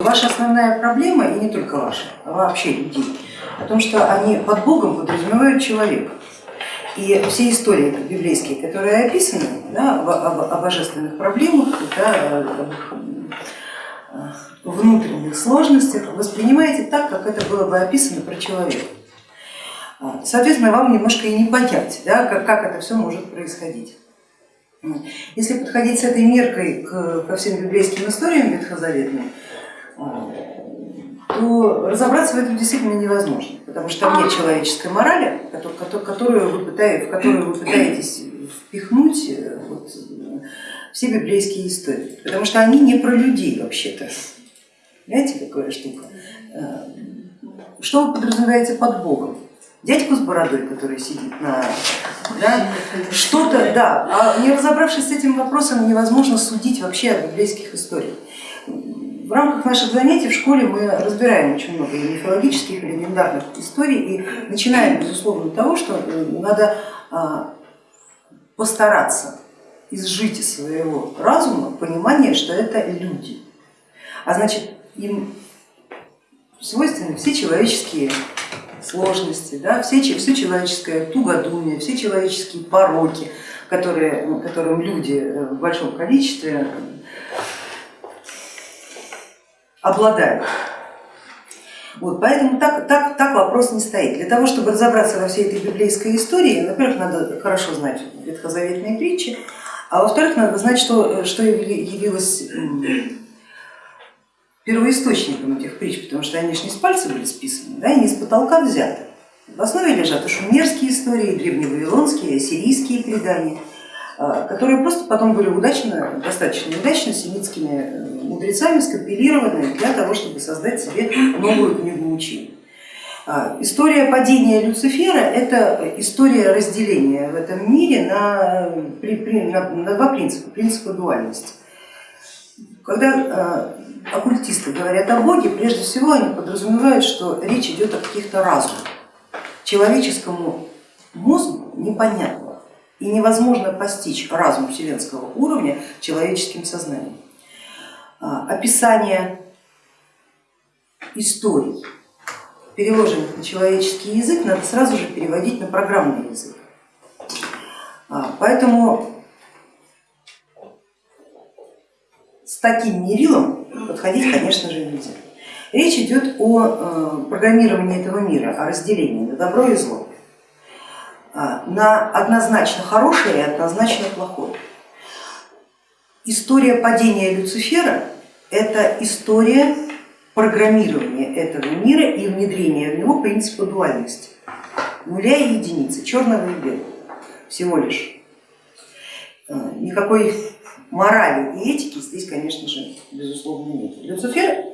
Ваша основная проблема, и не только ваша, а вообще людей, о том, что они под Богом подразумевают человека. И все истории библейские, которые описаны да, о, божественных проблемах, да, о внутренних сложностях, воспринимаете так, как это было бы описано про человека. Соответственно, вам немножко и не понять, да, как, как это все может происходить. Если подходить с этой меркой ко всем библейским историям ветхозаветным, то разобраться в этом действительно невозможно, потому что там нет человеческой морали, которую вы пытаетесь, в которую вы пытаетесь впихнуть э, вот, все библейские истории, потому что они не про людей вообще-то. Знаете, какая штука? Э, что вы подразумеваете под Богом? Дядьку с бородой, который сидит на... Да? Что-то, да, а не разобравшись с этим вопросом, невозможно судить вообще о библейских историях. В рамках наших занятий в школе мы разбираем очень много и мифологических, и легендарных историй и начинаем, безусловно, того, что э, надо а, постараться изжить из своего разума понимание, что это люди, а значит им свойственны все человеческие сложности, да, все, все человеческое тугодумие, все человеческие пороки, которые, которым люди в большом количестве обладают. Вот, поэтому так, так, так вопрос не стоит. Для того, чтобы разобраться во всей этой библейской истории, во-первых, надо хорошо знать ветхозаветные притчи, а во-вторых, надо знать, что, что явилось первоисточником этих притч, потому что они же не с пальца были списаны, да, и не с потолка взяты. В основе лежат и шумерские истории, и древневавилонские, и ассирийские предания. А, которые просто потом были удачно, достаточно удачно семитскими э, мудрецами скомпилированы для того, чтобы создать себе новую книгу учения. А, история падения Люцифера это история разделения в этом мире на, на, на два принципа, принципа дуальности. Когда а, оккультисты говорят о Боге, прежде всего они подразумевают, что речь идет о каких-то разумах. Человеческому мозгу непонятно и невозможно постичь разум вселенского уровня человеческим сознанием. А, описание историй, переложенных на человеческий язык, надо сразу же переводить на программный язык. А, поэтому с таким мерилом подходить, конечно же, нельзя. Речь идет о э, программировании этого мира, о разделении на добро и зло. А, на однозначно хорошее и однозначно плохое. История падения Люцифера это история программирования этого мира и внедрения в него принципа дуальности, нуля и единицы, черного и белого всего лишь. А, никакой морали и этики здесь, конечно же, безусловно нет. Люцифер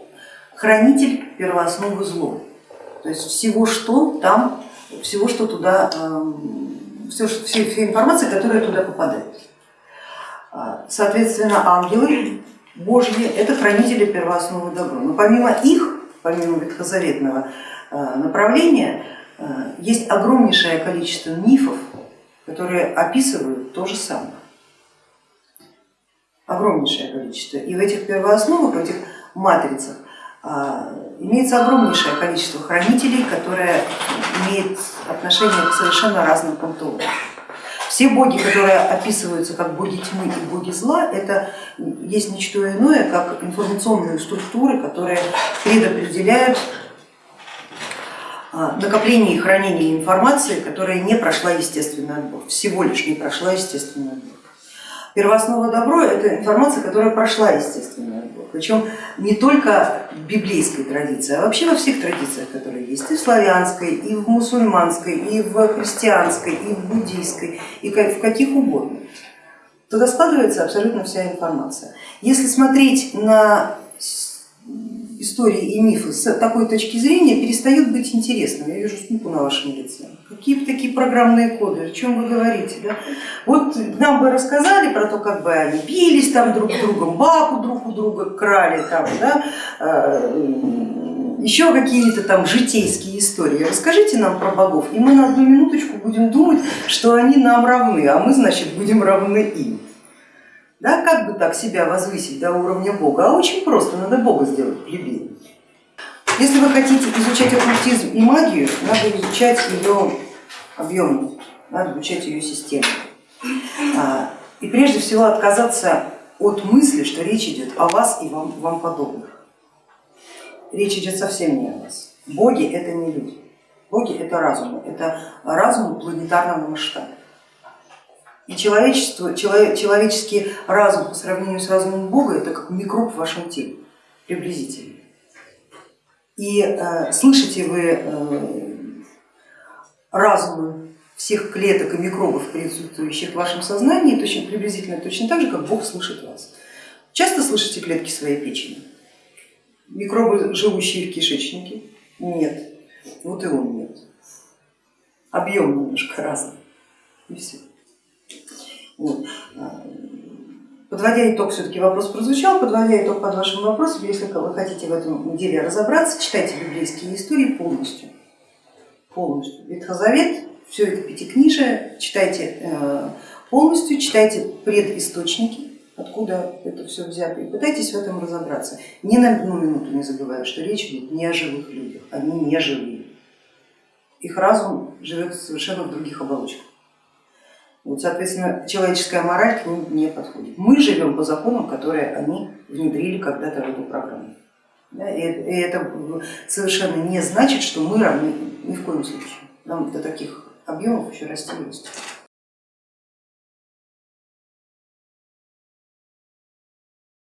хранитель первоосновы зло, то есть всего, что там всего, что туда, все, все, все информация, которая туда попадает. А, соответственно, ангелы Божьи это хранители первоосновы добра. Но помимо их, помимо ветхозаветного э, направления, э, есть огромнейшее количество мифов, которые описывают то же самое. Огромнейшее количество. И в этих первоосновах, в этих матрицах а, имеется огромнейшее количество хранителей, которые имеют отношение к совершенно разным культурам. Все боги, которые описываются как боги тьмы и боги зла, это есть ничто иное, как информационные структуры, которые предопределяют а, накопление и хранение информации, которая не прошла естественный отбор, всего лишь не прошла естественный отбор. Первооснова добро это информация, которая прошла естественный отбор, причем не только в библейской традиции, а вообще во всех традициях, которые есть, и в славянской, и в мусульманской, и в христианской, и в буддийской, и в каких угодно. Туда складывается абсолютно вся информация. Если смотреть на истории и мифы с такой точки зрения перестают быть интересными. Я вижу скуку на вашем лице. Какие такие программные коды, о чем вы говорите? Да? Вот нам бы рассказали про то, как бы они бились там друг с другом, бабу друг у друга крали, там, да? А, еще какие-то там житейские истории. Расскажите нам про богов, и мы на одну минуточку будем думать, что они нам равны, а мы, значит, будем равны им. Да, как бы так себя возвысить до уровня Бога? А очень просто, надо Бога сделать плебеем. Если вы хотите изучать оккультизм и магию, надо изучать ее объемно, надо изучать ее систему. А, и прежде всего отказаться от мысли, что речь идет о вас и вам, вам подобных. Речь идет совсем не о вас. Боги это не люди, боги это разумы, это разум планетарного масштаба. И человечество, человеческий разум по сравнению с разумом Бога это как микроб в вашем теле, приблизительно. И э, слышите вы э, разумы всех клеток и микробов, присутствующих в вашем сознании, точно, приблизительно точно так же, как Бог слышит вас. Часто слышите клетки своей печени? Микробы, живущие в кишечнике? Нет. Вот и он нет. Объем немножко разный. И все. Вот. Подводя итог, все-таки вопрос прозвучал, подводя итог под вашим вопросом, если вы хотите в этом деле разобраться, читайте библейские истории полностью. Полностью. Ветхозавет, все это пятикнижие, читайте э, полностью, читайте предисточники, откуда это все взято, и пытайтесь в этом разобраться. Ни на одну минуту не забывая, что речь идет не о живых людях, они не живые. Их разум живет совершенно в других оболочках. Вот, соответственно, человеческая мораль к ним не подходит. Мы живем по законам, которые они внедрили когда-то в эту программу. Да, и это совершенно не значит, что мы равны ни в коем случае. Нам до таких объемов еще расти расти.